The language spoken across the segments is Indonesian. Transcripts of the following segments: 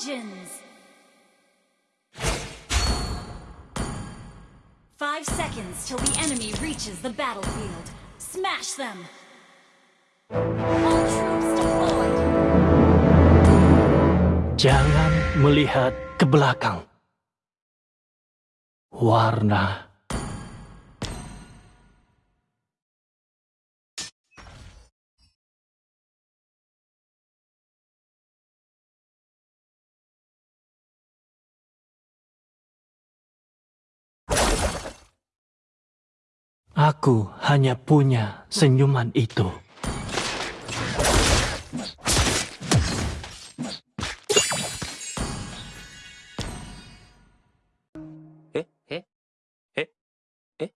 legends! Five seconds till the enemy reaches the battlefield. Smash them! All troops deployed! Jangan melihat ke belakang. Warna Aku hanya punya senyuman itu. Eh, eh, eh, eh,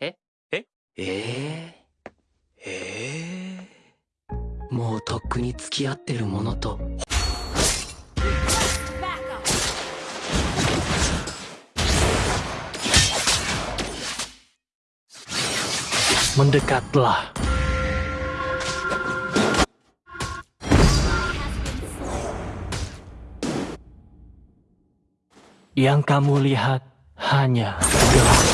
eh, eh, え、えー、もうとっくに付き合ってるものと Mendekatlah. Yang kamu lihat hanya kegelapan.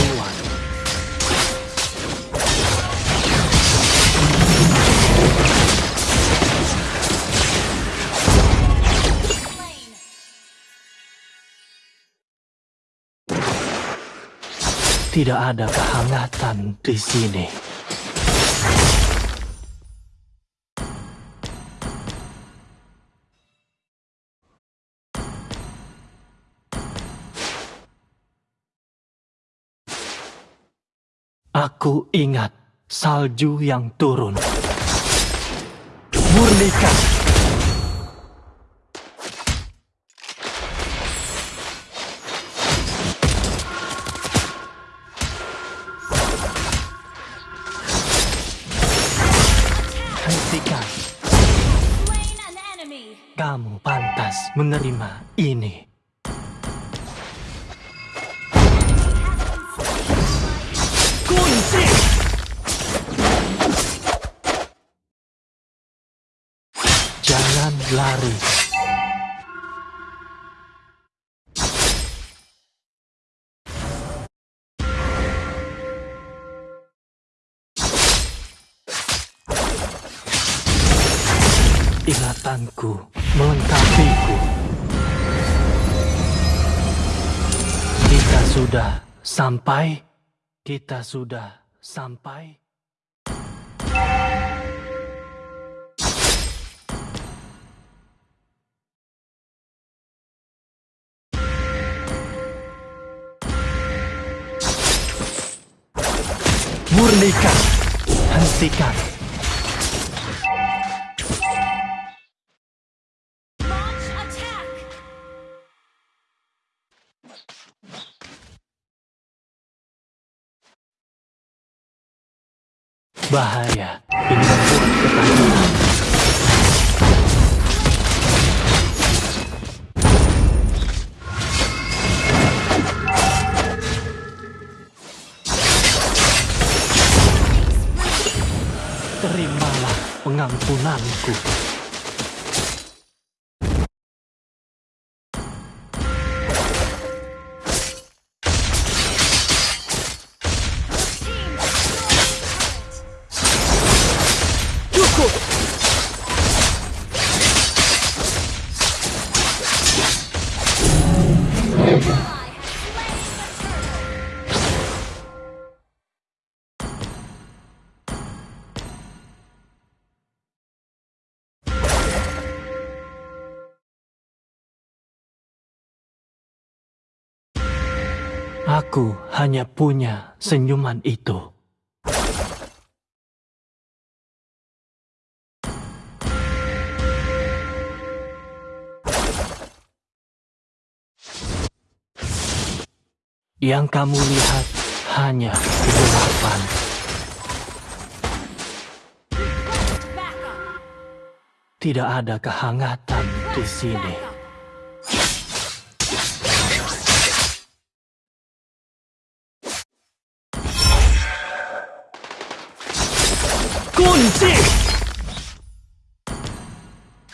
Tidak ada kehangatan di sini. Aku ingat salju yang turun. Murnikan menerima ini. Kunci! Jangan lari. Ingatanku melengkapiku. Kita sudah sampai. Kita sudah sampai. Murnikan, hentikan. Bahaya, ini membuat ketakutan. Terimalah pengampunanku. Aku hanya punya senyuman itu. Yang kamu lihat hanya kegelapan. Tidak ada kehangatan di sini. Kunci!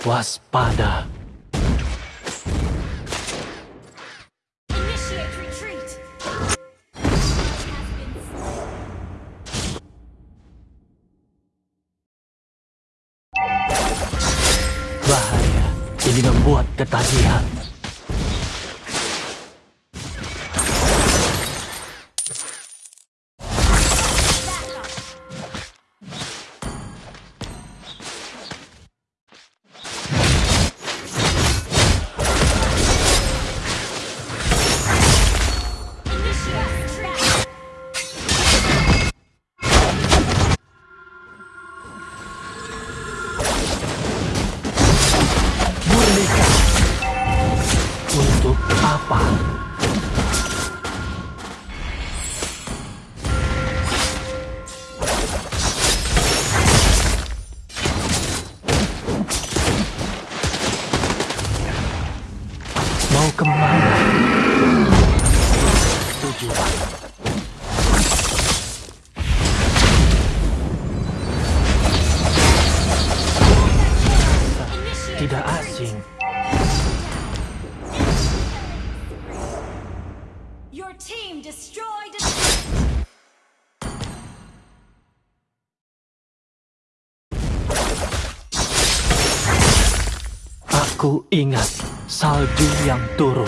Waspada. Bahaya. Ini membuat ketagihan. Aku ingat salju yang turun.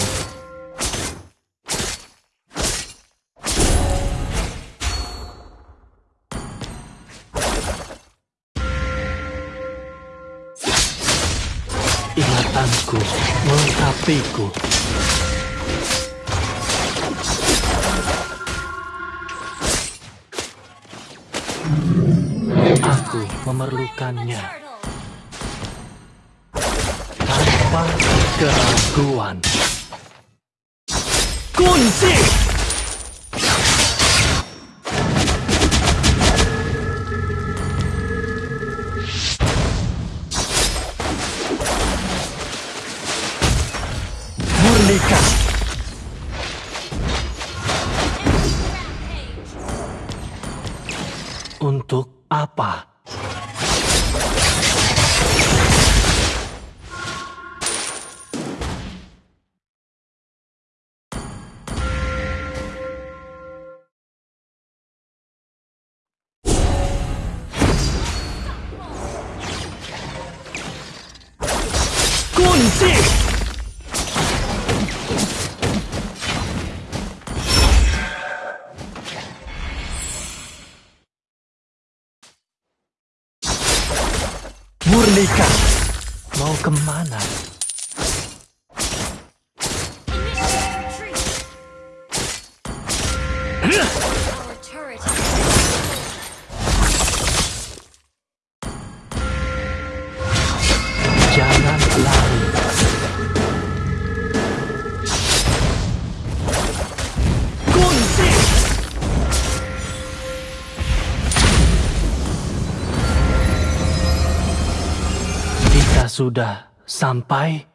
Ingatanku melengkapiku. Aku memerlukannya tanpa keraguan. Kunci! Mau ke mana? Sudah sampai.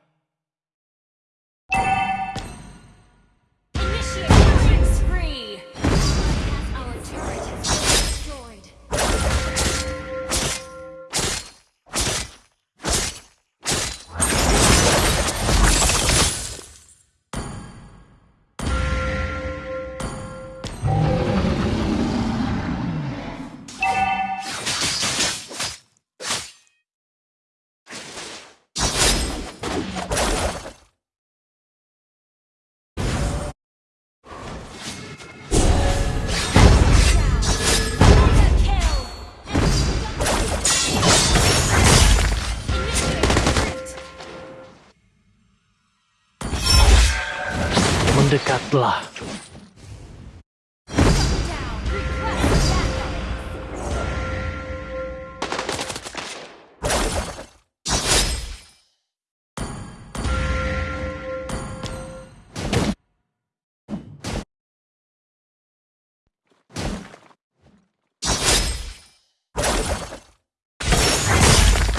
lihatlah.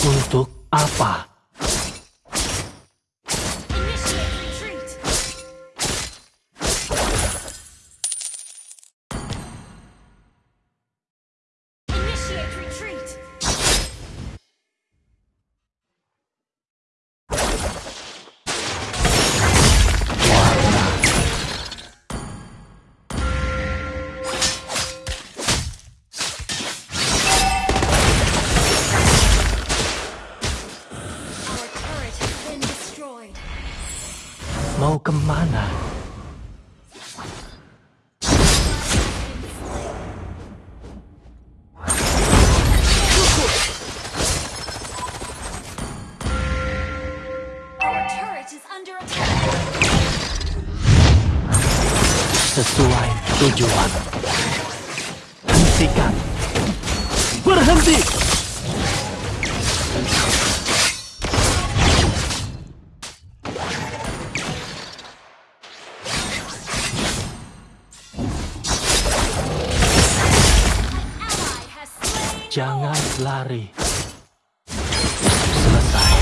Untuk apa? ke mana? Sesuai tujuan. Hentikan. Berhenti! Selesai.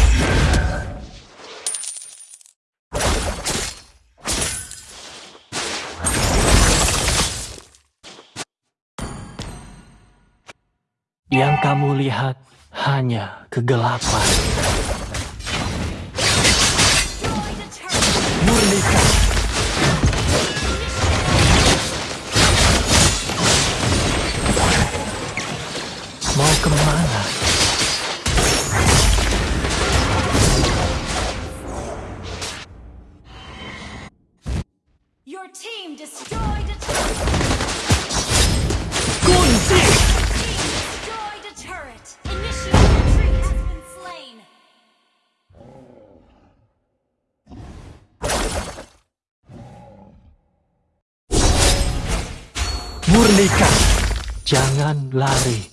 Yang kamu lihat hanya kegelapan. Murnikan. Jangan lari.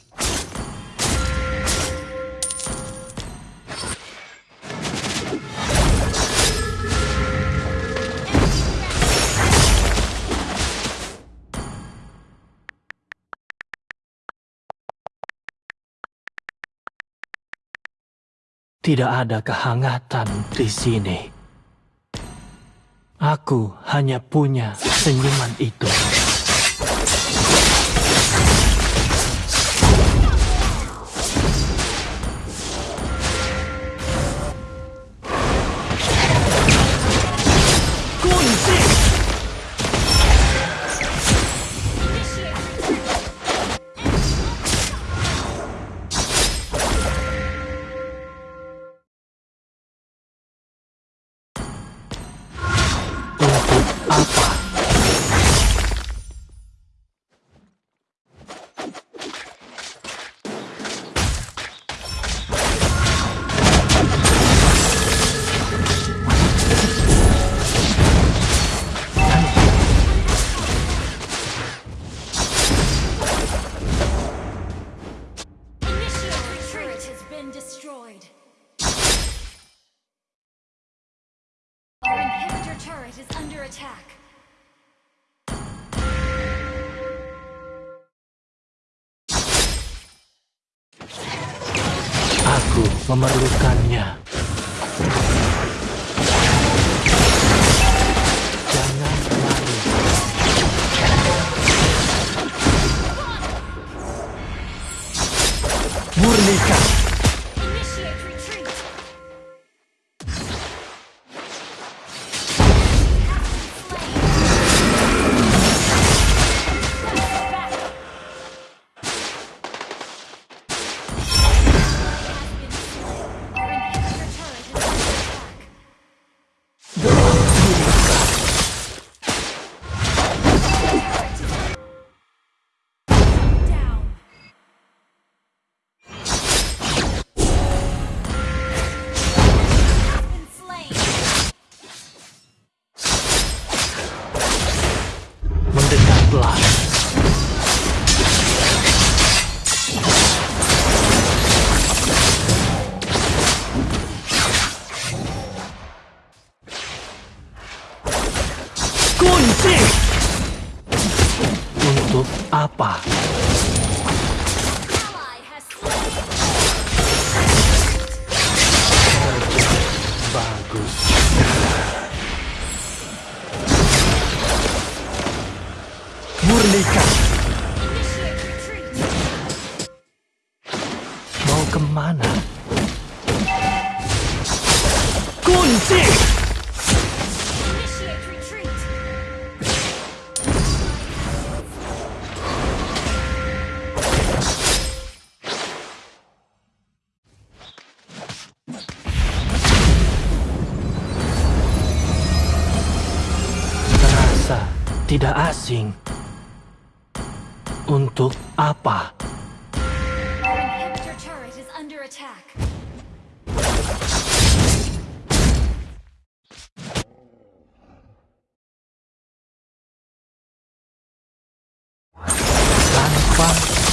Tidak ada kehangatan di sini. Aku hanya punya senyuman itu. memerlukannya. ke mana? Kunci! Terasa tidak asing. Untuk apa?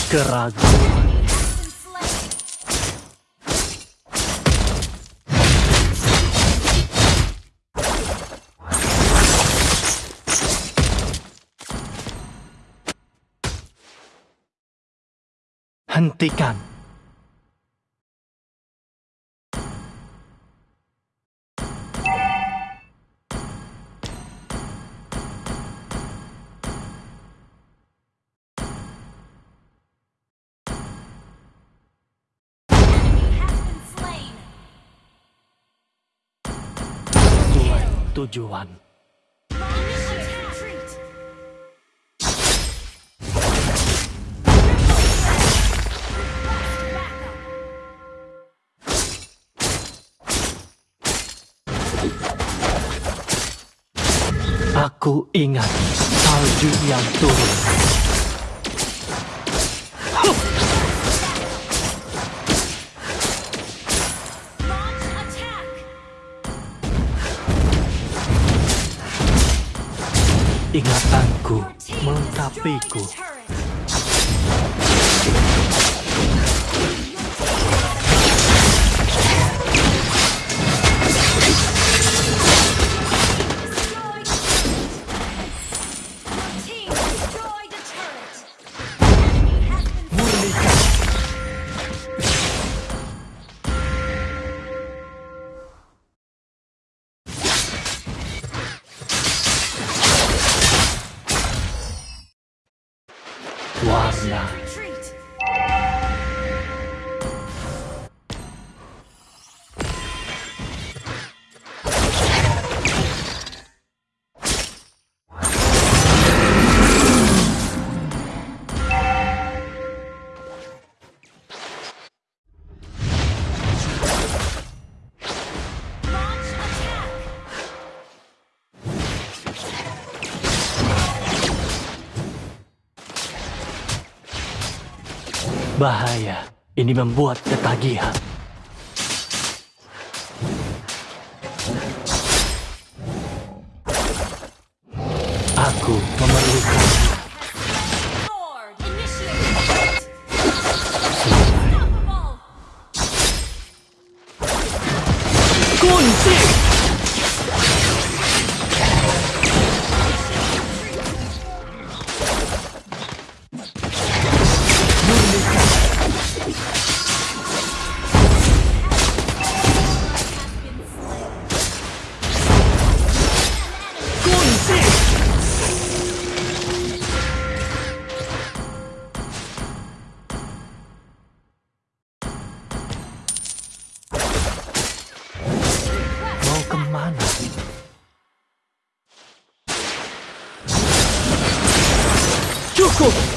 keraguan. Hentikan. tujuan. Aku ingat salju yang turun. Kekuatanku menetapiku. Bahaya, ini membuat ketagihan. Aku memerlukan kunci. そう。